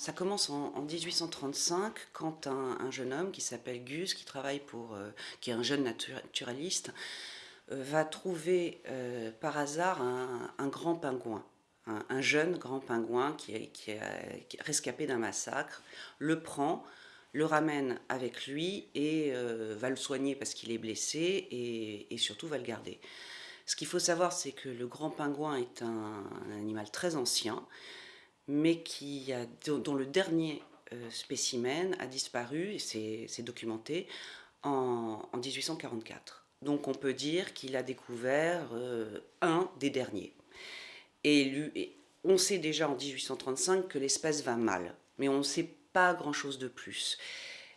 Ça commence en, 1835 quand un, jeune homme qui s'appelle Gus, qui travaille pour, euh, qui est un jeune naturaliste, euh, va trouver euh, par hasard un, grand pingouin, un, jeune grand pingouin qui est, qui rescapé d'un massacre, le prend, le ramène avec lui et va le soigner parce qu'il est blessé et, surtout va le garder. Ce qu'il faut savoir, c'est que le grand pingouin est un, animal très ancien, mais qui a, dont le dernier euh, spécimen a disparu, et c'est documenté, en, 1844. Donc on peut dire qu'il a découvert euh, un des derniers. Et, on sait déjà en 1835 que l'espèce va mal, mais on ne sait pas grand-chose de plus.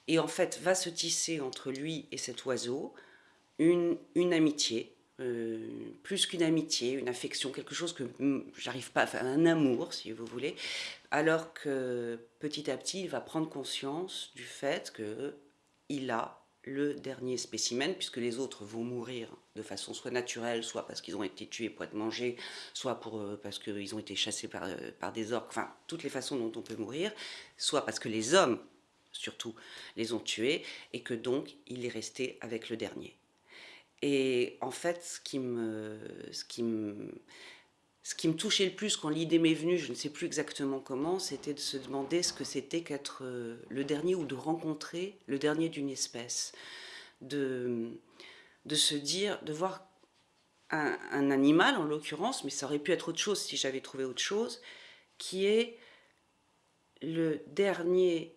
Et en fait, va se tisser entre lui et cet oiseau une, une amitié, euh, plus qu'une amitié, une affection, quelque chose que j'arrive pas à faire, un amour si vous voulez, alors que petit à petit il va prendre conscience du fait que il a le dernier spécimen, puisque les autres vont mourir de façon soit naturelle, soit parce qu'ils ont été tués pour être mangés, soit pour, euh, parce qu'ils ont été chassés par, euh, par des orques, enfin, toutes les façons dont on peut mourir, soit parce que les hommes, surtout, les ont tués, et que donc il est resté avec le dernier. Et en fait, ce qui me, ce qui me, touchait le plus quand l'idée m'est venue, je ne sais plus exactement comment, c'était de se demander ce que c'était qu'être euh, le dernier ou de rencontrer le dernier d'une espèce. De, se dire, de voir un, animal en l'occurrence, mais ça aurait pu être autre chose si j'avais trouvé autre chose, qui est le dernier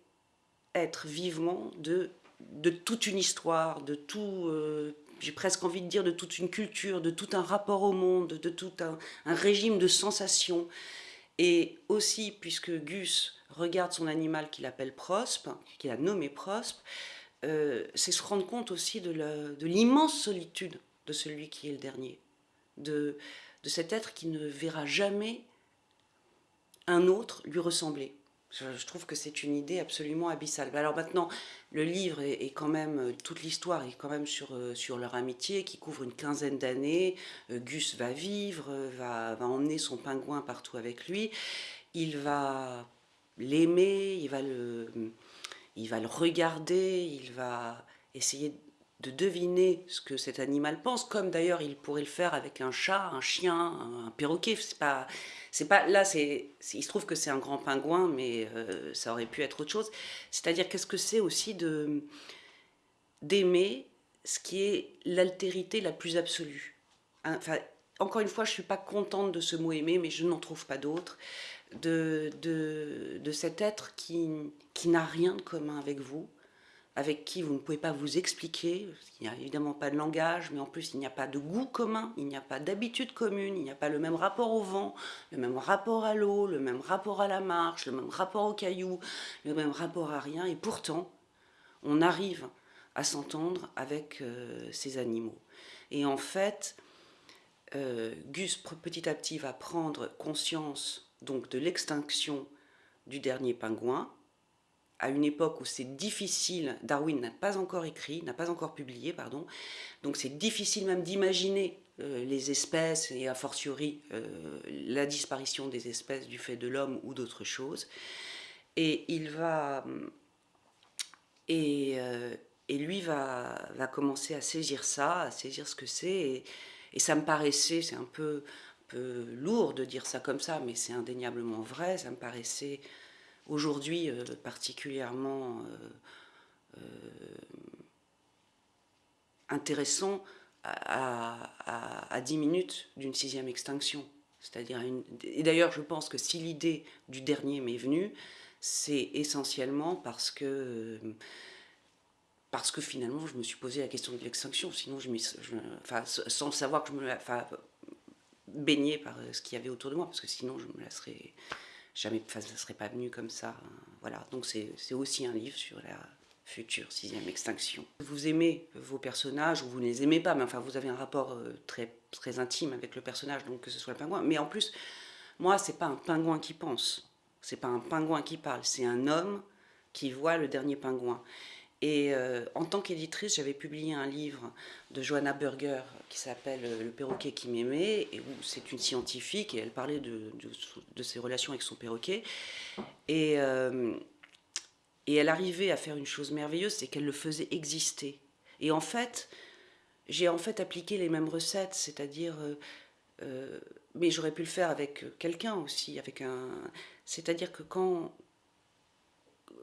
être vivant de, de toute une histoire, de tout, euh, j'ai presque envie de dire, de toute une culture, de tout un rapport au monde, de tout un, régime de sensations. Et aussi, puisque Gus regarde son animal qu'il appelle Prospe, qu'il a nommé Prospe, euh, c'est se rendre compte aussi de l'immense solitude de celui qui est le dernier, de, de cet être qui ne verra jamais un autre lui ressembler. Je, trouve que c'est une idée absolument abyssale. Alors maintenant, le livre est, quand même, euh, toute l'histoire est quand même sur, euh, sur leur amitié qui couvre une quinzaine d'années. Euh, Gus va vivre, va, va emmener son pingouin partout avec lui. Il va l'aimer, il, va le, il va le regarder, il va essayer de deviner ce que cet animal pense, comme d'ailleurs il pourrait le faire avec un chat, un chien, un perroquet. C'est pas, pas là. C'est, il se trouve que c'est un grand pingouin, mais euh, ça aurait pu être autre chose. C'est-à-dire qu'est-ce que c'est aussi de d'aimer ce qui est l'altérité la plus absolue? Hein, enfin, encore une fois, je suis pas contente de ce mot aimer, mais je n'en trouve pas d'autre. De, de, de cet être qui, qui n'a rien de commun avec vous, avec qui vous ne pouvez pas vous expliquer, il n'y a évidemment pas de langage, mais en plus il n'y a pas de goût commun, il n'y a pas d'habitude commune, il n'y a pas le même rapport au vent, le même rapport à l'eau, le même rapport à la marche, le même rapport aux cailloux, le même rapport à rien, et pourtant on arrive à s'entendre avec euh, ces animaux. Et en fait, euh, Gus petit à petit va prendre conscience donc de l'extinction du dernier pingouin, à une époque où c'est difficile, Darwin n'a pas encore écrit, n'a pas encore publié, pardon, donc c'est difficile même d'imaginer euh, les espèces et a fortiori euh, la disparition des espèces du fait de l'homme ou d'autres choses. Et il va... Et, euh, et lui va, va, commencer à saisir ça, à saisir ce que c'est, et, et, ça me paraissait, c'est un peu, peu lourd de dire ça comme ça, mais c'est indéniablement vrai, ça me paraissait aujourd'hui euh, particulièrement euh, euh, intéressant à, à, 10 minutes d'une sixième extinction. C'est-à-dire Et d'ailleurs, je pense que si l'idée du dernier m'est venue, c'est essentiellement parce que parce que finalement, je me suis posé la question de l'extinction. Sinon, je, enfin, sans savoir que je me enfin, baigner par ce qu'il y avait autour de moi, parce que sinon, je me laisserais jamais, ça ne serait pas venu comme ça. Hein. Voilà, donc c'est aussi un livre sur la future sixième extinction. Vous aimez vos personnages, ou vous ne les aimez pas, mais enfin vous avez un rapport euh, très, très intime avec le personnage, donc que ce soit le pingouin. Mais en plus, moi, c'est pas un pingouin qui pense, c'est pas un pingouin qui parle, c'est un homme qui voit le dernier pingouin. Et euh, en tant qu'éditrice, j'avais publié un livre de Johanna Burger qui s'appelle euh, Le perroquet qui m'aimait, et où c'est une scientifique et elle parlait de, ses relations avec son perroquet. Et, euh, et elle arrivait à faire une chose merveilleuse, c'est qu'elle le faisait exister. Et en fait, j'ai en fait appliqué les mêmes recettes, c'est-à-dire, mais j'aurais pu le faire avec quelqu'un aussi, avec un, c'est-à-dire que quand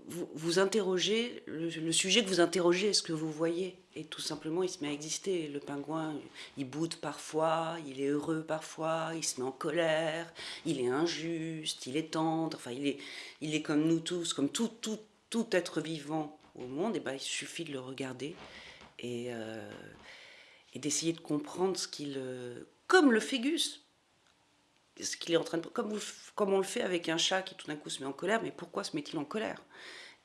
vous, interrogez, le, sujet que vous interrogez, est-ce que vous voyez? Et tout simplement, il se met à exister. Le pingouin, il boude parfois, il est heureux parfois, il se met en colère, il est injuste, il est tendre, enfin, il est, il est comme nous tous, comme tout, tout, tout être vivant au monde. Et ben, il suffit de le regarder et, euh, et d'essayer de comprendre ce qu'il. Comme le fégus, ce qu'il est en train de comme, comme on le fait avec un chat qui tout d'un coup se met en colère mais pourquoi se met-il en colère?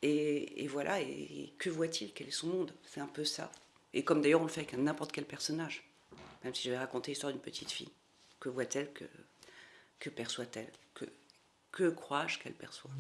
Et, voilà et, que voit-il? Quel est son monde? C'est un peu ça. Et comme d'ailleurs on le fait avec n'importe quel personnage. Même si je vais raconter l'histoire d'une petite fille. Que voit-elle? Que que perçoit-elle? Que que crois-je qu'elle perçoit?